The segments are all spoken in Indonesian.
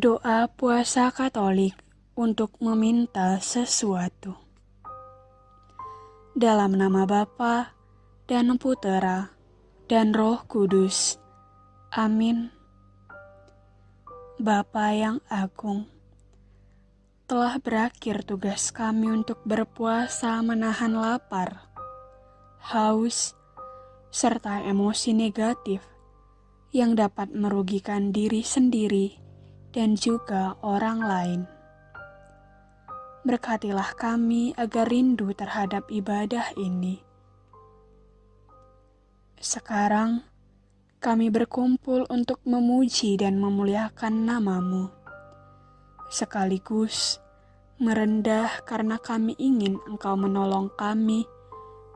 Doa puasa Katolik untuk meminta sesuatu. Dalam nama Bapa dan Putera dan Roh Kudus. Amin. Bapa yang agung, telah berakhir tugas kami untuk berpuasa menahan lapar, haus, serta emosi negatif yang dapat merugikan diri sendiri dan juga orang lain. Berkatilah kami agar rindu terhadap ibadah ini. Sekarang, kami berkumpul untuk memuji dan memuliakan namamu. Sekaligus, merendah karena kami ingin engkau menolong kami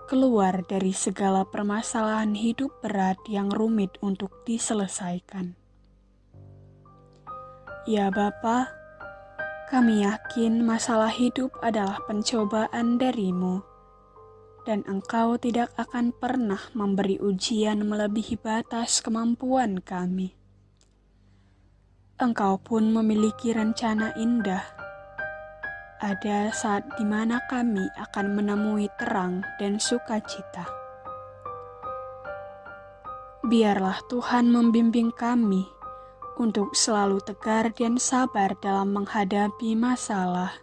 keluar dari segala permasalahan hidup berat yang rumit untuk diselesaikan. Ya Bapa, kami yakin masalah hidup adalah pencobaan darimu, dan Engkau tidak akan pernah memberi ujian melebihi batas kemampuan kami. Engkau pun memiliki rencana indah. Ada saat di mana kami akan menemui terang dan sukacita. Biarlah Tuhan membimbing kami untuk selalu tegar dan sabar dalam menghadapi masalah.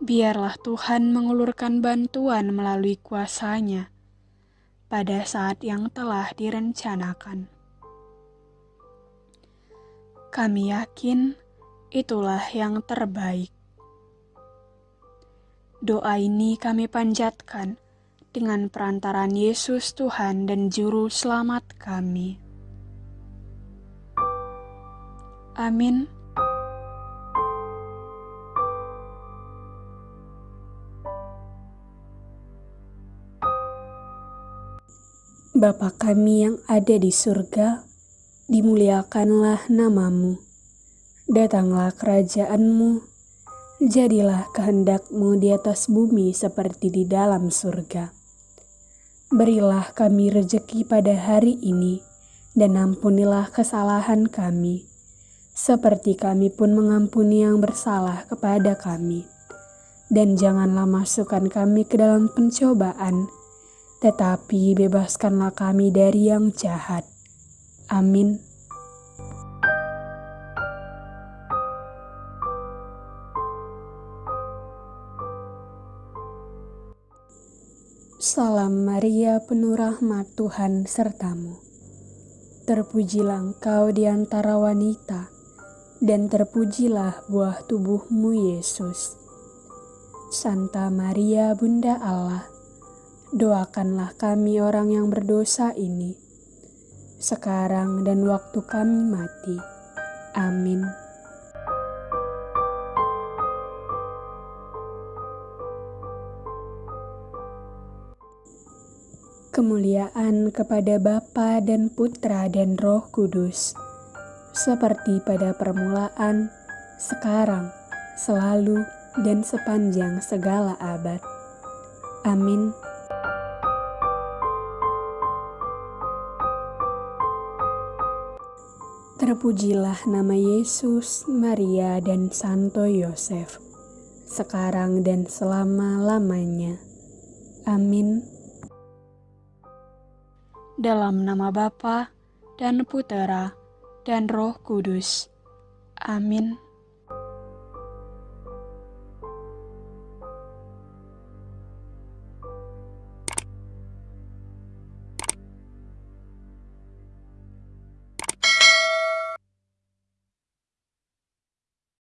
Biarlah Tuhan mengulurkan bantuan melalui kuasanya pada saat yang telah direncanakan. Kami yakin itulah yang terbaik. Doa ini kami panjatkan dengan perantaran Yesus Tuhan dan Juru Selamat kami. Amin. Bapa kami yang ada di surga, dimuliakanlah namamu. Datanglah kerajaanmu, jadilah kehendakmu di atas bumi seperti di dalam surga. Berilah kami rejeki pada hari ini, dan ampunilah kesalahan kami, seperti kami pun mengampuni yang bersalah kepada kami. Dan janganlah masukkan kami ke dalam pencobaan, tetapi bebaskanlah kami dari yang jahat. Amin. Salam Maria, penuh rahmat Tuhan sertamu. Terpujilah engkau di antara wanita dan terpujilah buah tubuhmu Yesus. Santa Maria Bunda Allah, doakanlah kami orang yang berdosa ini, sekarang dan waktu kami mati. Amin. Kemuliaan kepada Bapa dan Putra dan Roh Kudus seperti pada permulaan, sekarang, selalu, dan sepanjang segala abad. Amin. Terpujilah nama Yesus, Maria, dan Santo Yosef, sekarang dan selama-lamanya. Amin. Dalam nama Bapa dan Putera dan Roh Kudus. Amin.